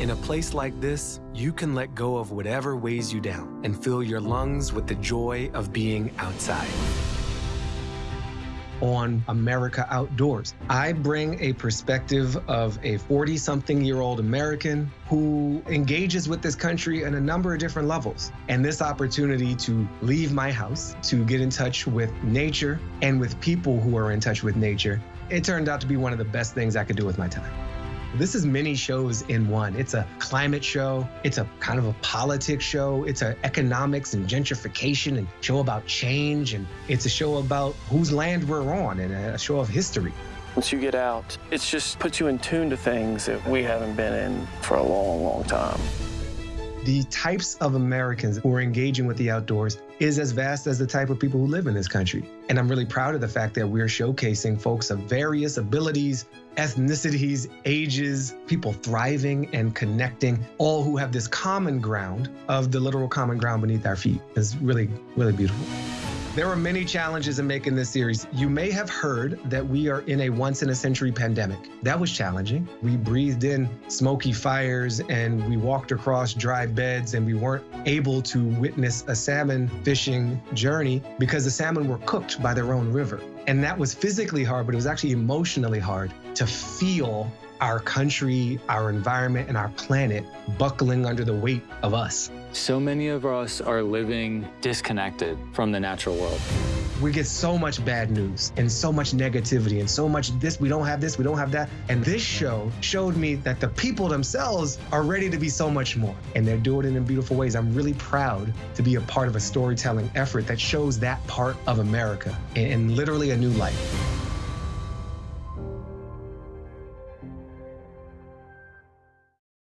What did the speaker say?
In a place like this, you can let go of whatever weighs you down and fill your lungs with the joy of being outside on America Outdoors. I bring a perspective of a 40 something year old American who engages with this country in a number of different levels. And this opportunity to leave my house, to get in touch with nature and with people who are in touch with nature, it turned out to be one of the best things I could do with my time. This is many shows in one. It's a climate show, it's a kind of a politics show, it's an economics and gentrification and show about change, and it's a show about whose land we're on and a show of history. Once you get out, it just puts you in tune to things that we haven't been in for a long, long time. The types of Americans who are engaging with the outdoors is as vast as the type of people who live in this country. And I'm really proud of the fact that we're showcasing folks of various abilities, ethnicities, ages, people thriving and connecting, all who have this common ground of the literal common ground beneath our feet. It's really, really beautiful. There are many challenges in making this series. You may have heard that we are in a once in a century pandemic. That was challenging. We breathed in smoky fires and we walked across dry beds and we weren't able to witness a salmon fishing journey because the salmon were cooked by their own river. And that was physically hard, but it was actually emotionally hard to feel our country, our environment, and our planet buckling under the weight of us. So many of us are living disconnected from the natural world. We get so much bad news and so much negativity and so much this, we don't have this, we don't have that. And this show showed me that the people themselves are ready to be so much more. And they're doing it in beautiful ways. I'm really proud to be a part of a storytelling effort that shows that part of America in, in literally a new light.